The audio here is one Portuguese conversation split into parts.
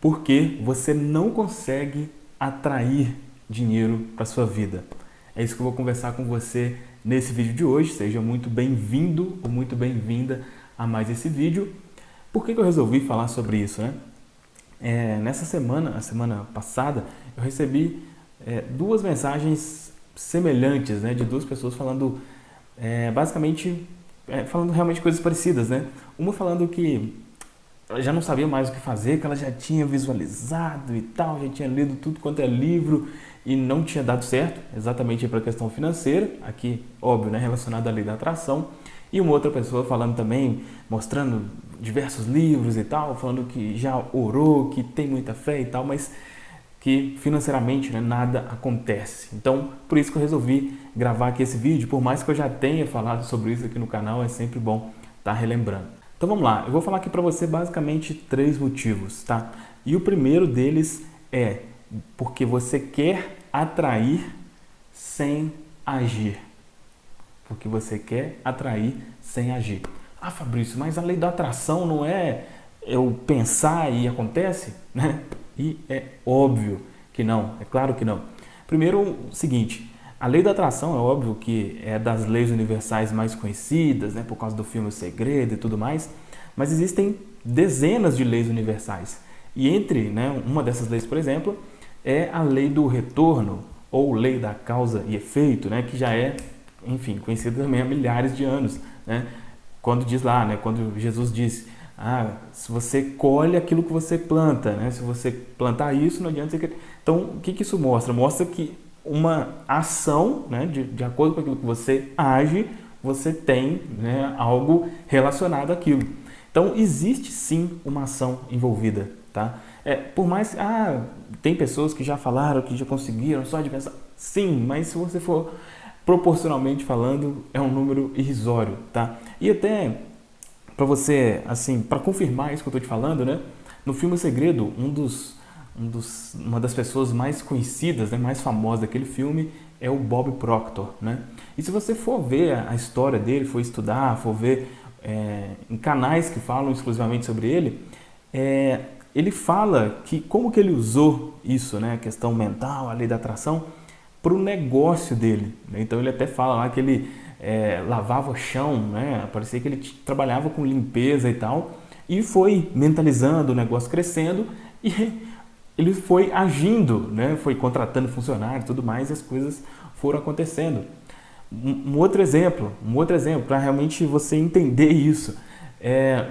porque você não consegue atrair dinheiro para sua vida. É isso que eu vou conversar com você nesse vídeo de hoje. Seja muito bem-vindo ou muito bem-vinda a mais esse vídeo. Por que, que eu resolvi falar sobre isso? Né? É, nessa semana, a semana passada, eu recebi é, duas mensagens semelhantes, né, de duas pessoas falando é, basicamente é, falando realmente coisas parecidas, né? Uma falando que ela já não sabia mais o que fazer, que ela já tinha visualizado e tal, já tinha lido tudo quanto é livro e não tinha dado certo, exatamente para a questão financeira, aqui, óbvio, né, relacionada à lei da atração. E uma outra pessoa falando também, mostrando diversos livros e tal, falando que já orou, que tem muita fé e tal, mas que financeiramente né, nada acontece. Então, por isso que eu resolvi gravar aqui esse vídeo, por mais que eu já tenha falado sobre isso aqui no canal, é sempre bom estar tá relembrando. Então vamos lá, eu vou falar aqui para você basicamente três motivos, tá? E o primeiro deles é porque você quer atrair sem agir. Porque você quer atrair sem agir. Ah, Fabrício, mas a lei da atração não é eu pensar e acontece, né? E é óbvio que não, é claro que não. Primeiro, o seguinte, a lei da atração é óbvio que é das leis universais mais conhecidas, né, por causa do filme O Segredo e tudo mais, mas existem dezenas de leis universais. E entre né, uma dessas leis, por exemplo, é a lei do retorno, ou lei da causa e efeito, né, que já é, enfim, conhecida também há milhares de anos. Né? Quando diz lá, né, quando Jesus diz ah, se você colhe aquilo que você planta, né? Se você plantar isso, não adianta você... Então, o que, que isso mostra? Mostra que uma ação, né, de, de acordo com aquilo que você age, você tem né, algo relacionado àquilo. Então, existe sim uma ação envolvida, tá? É, por mais ah, tem pessoas que já falaram, que já conseguiram só de pensar, sim, mas se você for proporcionalmente falando, é um número irrisório, tá? E até para você, assim, para confirmar isso que eu estou te falando, né? No filme Segredo, um dos, um dos, uma das pessoas mais conhecidas, né, mais famosas daquele filme é o Bob Proctor, né? E se você for ver a história dele, for estudar, for ver é, em canais que falam exclusivamente sobre ele, é, ele fala que como que ele usou isso, né, a questão mental, a lei da atração, para o negócio dele. Né? Então ele até fala lá que ele é, lavava chão, né? parecia que ele trabalhava com limpeza e tal, e foi mentalizando o negócio crescendo e ele foi agindo, né? foi contratando funcionários e tudo mais, e as coisas foram acontecendo. Um, um outro exemplo, um outro exemplo, para realmente você entender isso, é,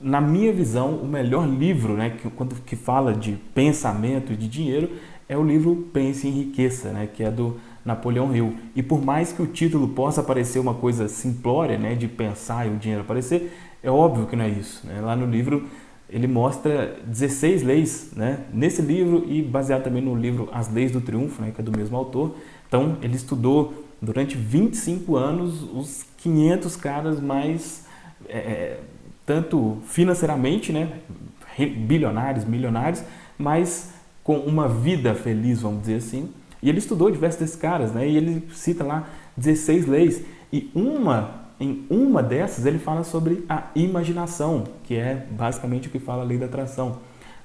na minha visão, o melhor livro né, que, quando, que fala de pensamento e de dinheiro é o livro Pense em Riqueza, né, que é do Napoleão Hill. E por mais que o título possa parecer uma coisa simplória, né, de pensar e o dinheiro aparecer, é óbvio que não é isso. Né? Lá no livro ele mostra 16 leis, né? nesse livro e baseado também no livro As Leis do Triunfo, né, que é do mesmo autor. Então ele estudou durante 25 anos os 500 caras mais, é, é, tanto financeiramente, né, bilionários, milionários, mas com uma vida feliz, vamos dizer assim, e ele estudou diversos desses caras, né? E ele cita lá 16 leis. E uma, em uma dessas ele fala sobre a imaginação, que é basicamente o que fala a lei da atração.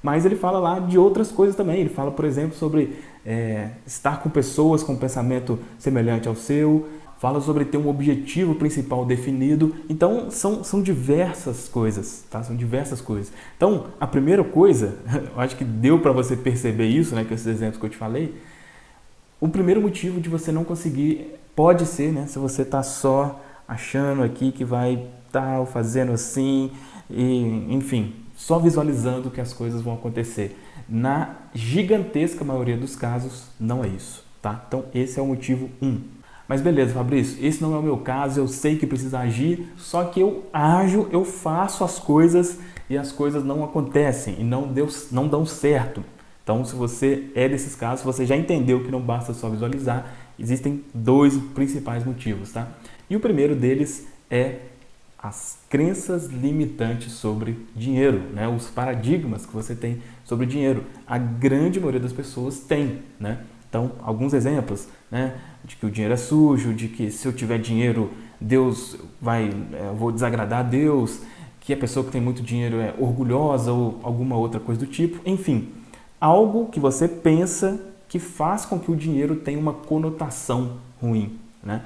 Mas ele fala lá de outras coisas também. Ele fala, por exemplo, sobre é, estar com pessoas com pensamento semelhante ao seu, fala sobre ter um objetivo principal definido. Então, são, são diversas coisas, tá? São diversas coisas. Então, a primeira coisa, eu acho que deu para você perceber isso, né, com esses exemplos que eu te falei, o primeiro motivo de você não conseguir pode ser, né, se você está só achando aqui que vai tal, fazendo assim, e, enfim, só visualizando que as coisas vão acontecer. Na gigantesca maioria dos casos, não é isso, tá? Então, esse é o motivo 1. Um. Mas beleza, Fabrício, esse não é o meu caso, eu sei que precisa agir, só que eu ajo, eu faço as coisas e as coisas não acontecem e não, deu, não dão certo. Então, se você é desses casos, você já entendeu que não basta só visualizar, existem dois principais motivos, tá? E o primeiro deles é as crenças limitantes sobre dinheiro, né? os paradigmas que você tem sobre dinheiro. A grande maioria das pessoas tem, né? Então, alguns exemplos, né? De que o dinheiro é sujo, de que se eu tiver dinheiro, Deus vai, é, eu vou desagradar a Deus, que a pessoa que tem muito dinheiro é orgulhosa ou alguma outra coisa do tipo. Enfim, algo que você pensa que faz com que o dinheiro tenha uma conotação ruim, né?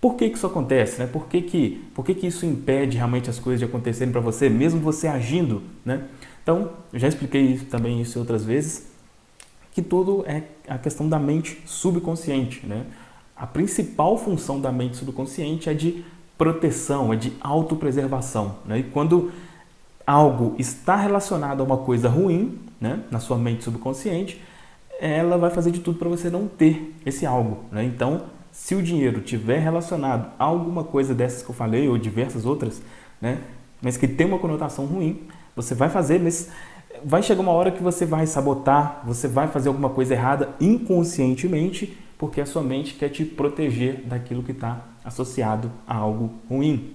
Por que, que isso acontece? Né? Por, que, que, por que, que isso impede realmente as coisas de acontecerem para você, mesmo você agindo? Né? Então, já expliquei também isso outras vezes, que tudo é a questão da mente subconsciente. Né? A principal função da mente subconsciente é de proteção, é de autopreservação. Né? E quando algo está relacionado a uma coisa ruim, né, na sua mente subconsciente, ela vai fazer de tudo para você não ter esse algo. Né? Então, se o dinheiro tiver relacionado a alguma coisa dessas que eu falei, ou diversas outras, né, mas que tem uma conotação ruim, você vai fazer, mas vai chegar uma hora que você vai sabotar, você vai fazer alguma coisa errada inconscientemente, porque a sua mente quer te proteger daquilo que está associado a algo ruim.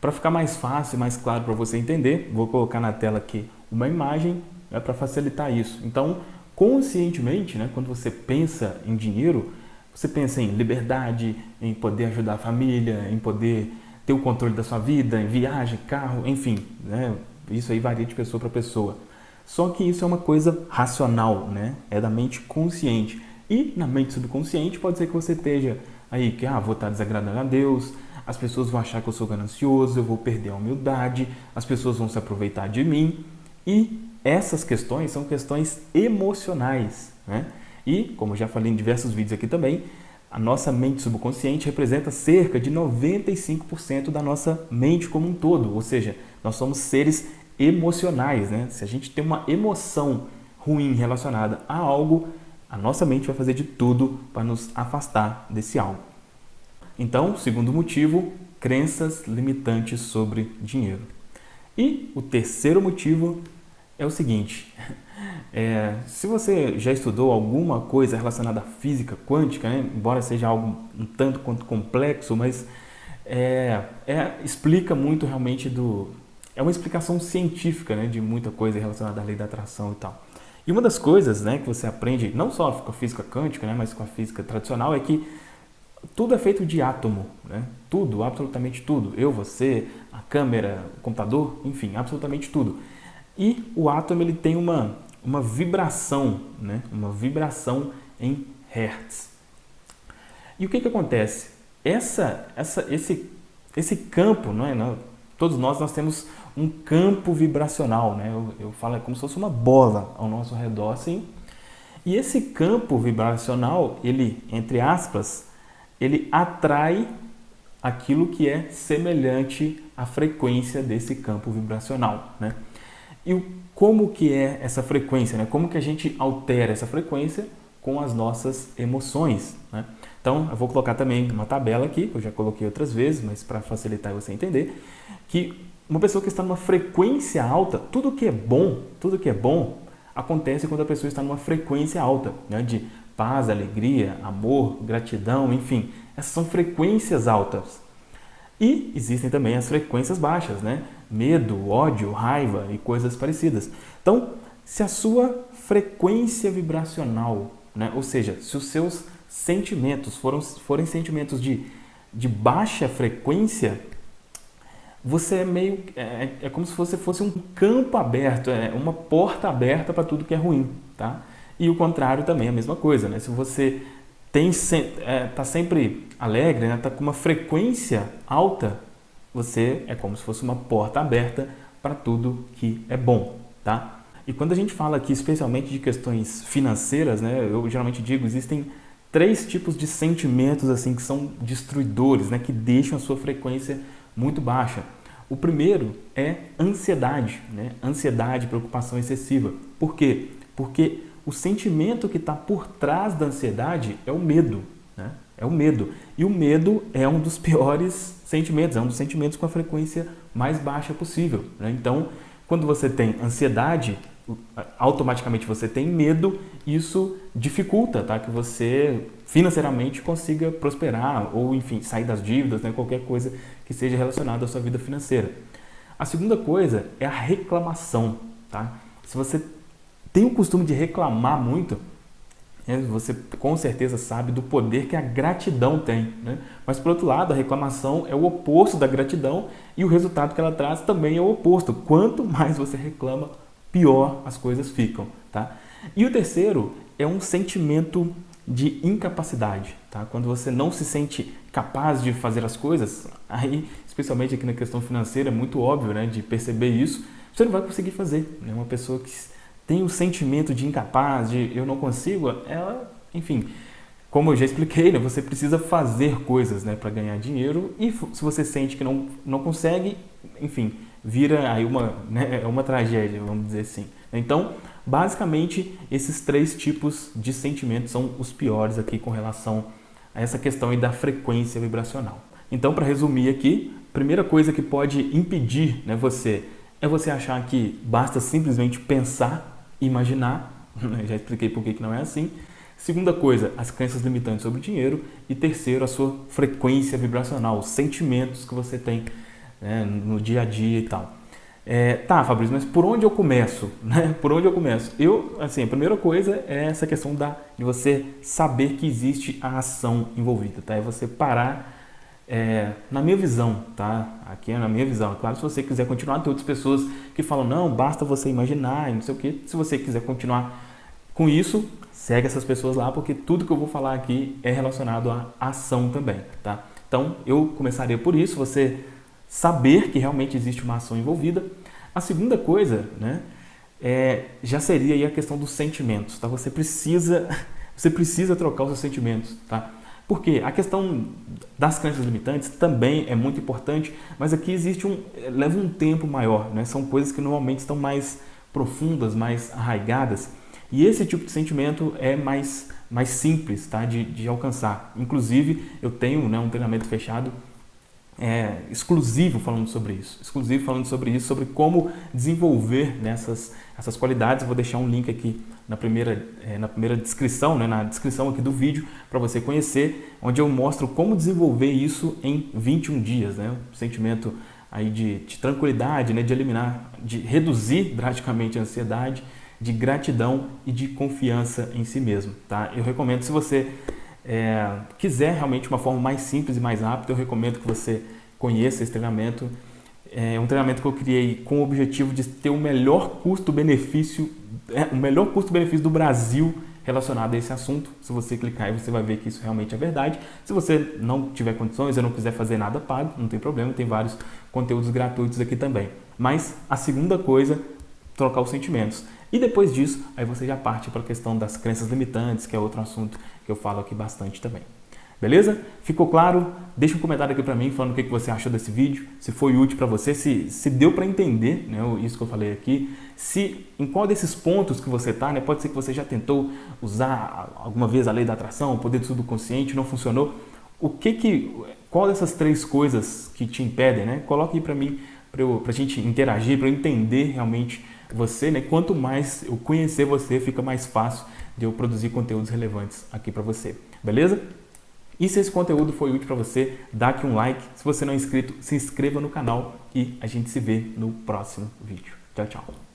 Para ficar mais fácil, mais claro para você entender, vou colocar na tela aqui uma imagem né, para facilitar isso. Então, conscientemente, né, quando você pensa em dinheiro, você pensa em liberdade, em poder ajudar a família, em poder ter o controle da sua vida, em viagem, carro, enfim, né? isso aí varia de pessoa para pessoa. Só que isso é uma coisa racional, né? é da mente consciente. E na mente subconsciente pode ser que você esteja aí que ah, vou estar desagradando a Deus, as pessoas vão achar que eu sou ganancioso, eu vou perder a humildade, as pessoas vão se aproveitar de mim. E essas questões são questões emocionais. Né? E, como já falei em diversos vídeos aqui também, a nossa mente subconsciente representa cerca de 95% da nossa mente como um todo, ou seja, nós somos seres emocionais, né? Se a gente tem uma emoção ruim relacionada a algo, a nossa mente vai fazer de tudo para nos afastar desse algo. Então, segundo motivo, crenças limitantes sobre dinheiro. E o terceiro motivo é o seguinte, é, se você já estudou alguma coisa relacionada à física quântica, né, embora seja algo um tanto quanto complexo, mas é, é, explica muito realmente do... É uma explicação científica né, de muita coisa relacionada à lei da atração e tal. E uma das coisas né, que você aprende, não só com a física quântica, né, mas com a física tradicional, é que tudo é feito de átomo. Né? Tudo, absolutamente tudo. Eu, você, a câmera, o computador, enfim, absolutamente tudo. E o átomo ele tem uma uma vibração, né? uma vibração em hertz. E o que, que acontece? Essa, essa, esse, esse campo, não é? todos nós, nós temos um campo vibracional, né? eu, eu falo é como se fosse uma bola ao nosso redor, assim. E esse campo vibracional, ele, entre aspas, ele atrai aquilo que é semelhante à frequência desse campo vibracional. Né? E o como que é essa frequência, né? como que a gente altera essa frequência com as nossas emoções. Né? Então, eu vou colocar também uma tabela aqui, eu já coloquei outras vezes, mas para facilitar você entender, que uma pessoa que está numa frequência alta, tudo que é bom, tudo que é bom, acontece quando a pessoa está numa frequência alta, né? de paz, alegria, amor, gratidão, enfim. Essas são frequências altas. E existem também as frequências baixas, né? Medo, ódio, raiva e coisas parecidas. Então, se a sua frequência vibracional, né? ou seja, se os seus sentimentos foram, forem sentimentos de, de baixa frequência, você é meio. É, é como se você fosse um campo aberto, é uma porta aberta para tudo que é ruim. Tá? E o contrário também é a mesma coisa. Né? Se você tem é, tá sempre alegre, né? tá com uma frequência alta, você é como se fosse uma porta aberta para tudo que é bom, tá? E quando a gente fala aqui especialmente de questões financeiras, né, eu geralmente digo, existem três tipos de sentimentos assim que são destruidores, né, que deixam a sua frequência muito baixa. O primeiro é ansiedade, né? ansiedade, preocupação excessiva. Por quê? Porque o sentimento que está por trás da ansiedade é o medo. Né? É o medo. E o medo é um dos piores sentimentos, é um dos sentimentos com a frequência mais baixa possível. Né? Então, quando você tem ansiedade, automaticamente você tem medo, isso dificulta tá? que você financeiramente consiga prosperar ou, enfim, sair das dívidas, né? qualquer coisa que seja relacionada à sua vida financeira. A segunda coisa é a reclamação. Tá? Se você tem o costume de reclamar muito, né, você com certeza sabe do poder que a gratidão tem. Né? Mas, por outro lado, a reclamação é o oposto da gratidão e o resultado que ela traz também é o oposto. Quanto mais você reclama, pior as coisas ficam. Tá? E o terceiro é um sentimento de incapacidade. Tá? Quando você não se sente capaz de fazer as coisas, aí, especialmente aqui na questão financeira, é muito óbvio né, de perceber isso, você não vai conseguir fazer. Né? Uma pessoa que tem o um sentimento de incapaz, de eu não consigo, ela, enfim, como eu já expliquei, né, você precisa fazer coisas né, para ganhar dinheiro e se você sente que não, não consegue, enfim, vira aí uma, né, é uma tragédia, vamos dizer assim. Então, basicamente, esses três tipos de sentimentos são os piores aqui com relação a essa questão da frequência vibracional. Então, para resumir aqui, primeira coisa que pode impedir né, você é você achar que basta simplesmente pensar, imaginar, já expliquei por que não é assim. Segunda coisa, as crenças limitantes sobre o dinheiro. E terceiro, a sua frequência vibracional, os sentimentos que você tem né, no dia a dia e tal. É, tá, Fabrício, mas por onde eu começo? Né? Por onde eu começo? Eu, assim, a primeira coisa é essa questão da, de você saber que existe a ação envolvida, tá? É você parar é, na minha visão, tá? Aqui é na minha visão. Claro, se você quiser continuar, tem outras pessoas que falam, não, basta você imaginar e não sei o quê. Se você quiser continuar com isso, segue essas pessoas lá, porque tudo que eu vou falar aqui é relacionado à ação também, tá? Então, eu começaria por isso, você saber que realmente existe uma ação envolvida. A segunda coisa, né, é, já seria aí a questão dos sentimentos, tá? Você precisa, você precisa trocar os seus sentimentos, tá? Porque a questão das crenças limitantes também é muito importante, mas aqui existe um leva um tempo maior, né? São coisas que normalmente estão mais profundas, mais arraigadas, e esse tipo de sentimento é mais mais simples, tá? De, de alcançar. Inclusive, eu tenho né, um treinamento fechado é, exclusivo falando sobre isso, exclusivo falando sobre isso, sobre como desenvolver nessas essas qualidades. Eu vou deixar um link aqui na primeira, é, na primeira descrição, né, na descrição aqui do vídeo, para você conhecer, onde eu mostro como desenvolver isso em 21 dias, né, um sentimento aí de, de tranquilidade, né, de eliminar, de reduzir drasticamente a ansiedade, de gratidão e de confiança em si mesmo. Tá? Eu recomendo, se você é, quiser realmente uma forma mais simples e mais rápida, eu recomendo que você conheça esse treinamento. É um treinamento que eu criei com o objetivo de ter o melhor custo-benefício, é, o melhor custo-benefício do Brasil relacionado a esse assunto. Se você clicar aí, você vai ver que isso realmente é verdade. Se você não tiver condições ou não quiser fazer nada pago, não tem problema, tem vários conteúdos gratuitos aqui também. Mas a segunda coisa, trocar os sentimentos. E depois disso, aí você já parte para a questão das crenças limitantes, que é outro assunto que eu falo aqui bastante também. Beleza? Ficou claro? Deixa um comentário aqui para mim falando o que você achou desse vídeo, se foi útil para você, se, se deu para entender né, isso que eu falei aqui, se em qual desses pontos que você está, né, pode ser que você já tentou usar alguma vez a lei da atração, o poder do subconsciente, não funcionou. O que que, qual dessas três coisas que te impedem, né? Coloque aí para mim, para a gente interagir, para eu entender realmente você, né? Quanto mais eu conhecer você, fica mais fácil de eu produzir conteúdos relevantes aqui para você. Beleza? E se esse conteúdo foi útil para você, dá aqui um like. Se você não é inscrito, se inscreva no canal e a gente se vê no próximo vídeo. Tchau, tchau.